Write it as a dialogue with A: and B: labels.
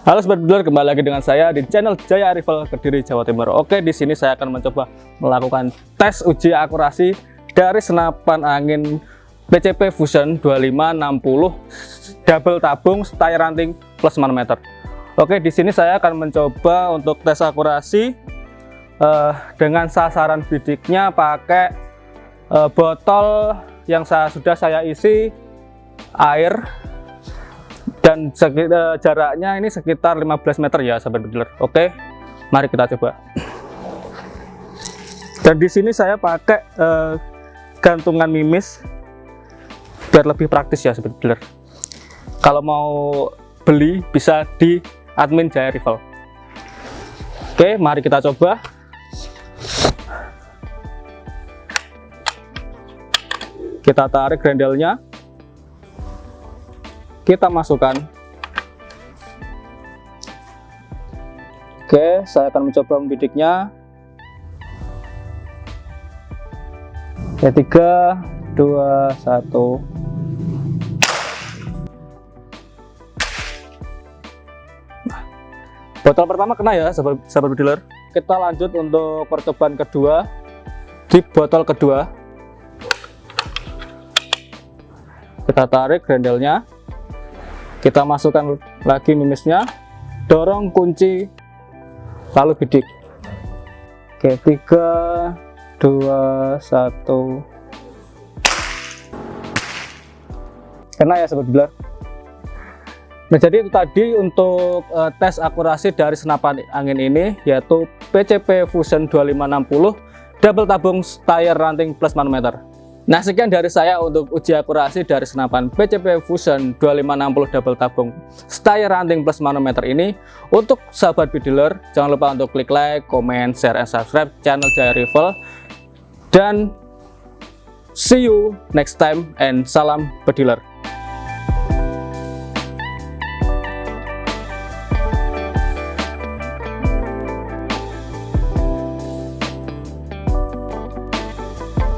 A: Halo sobat kembali lagi dengan saya di channel Jaya Rival Kediri Jawa Timur. Oke, di sini saya akan mencoba melakukan tes uji akurasi dari senapan angin PCP Fusion 2560 double tabung style ranting plus manometer. Oke, di sini saya akan mencoba untuk tes akurasi uh, dengan sasaran bidiknya pakai uh, botol yang saya, sudah saya isi air dan sekitar, jaraknya ini sekitar 15 meter ya sahabat bediler oke mari kita coba. Dan di sini saya pakai eh, gantungan mimis biar lebih praktis ya sahabat bediler kalau mau beli bisa di admin Jaya Rival. Oke mari kita coba. Kita tarik grendelnya kita masukkan. Oke saya akan mencoba membidiknya. Oke tiga dua satu. Botol pertama kena ya sahabat, sahabat dealer? Kita lanjut untuk percobaan kedua di botol kedua. Kita tarik grendelnya kita masukkan lagi mimisnya. Dorong kunci lalu bidik. Oke tiga dua satu. Kena ya sobat dealer nah jadi itu tadi untuk uh, tes akurasi dari senapan angin ini yaitu PCP Fusion 2560 double tabung style ranting plus manometer Nah sekian dari saya untuk uji akurasi dari senapan PCP Fusion 2560 double tabung style ranting plus manometer ini. Untuk sahabat bediler jangan lupa untuk klik like, comment, share, and subscribe channel Jaya Rifle dan see you next time and salam bediler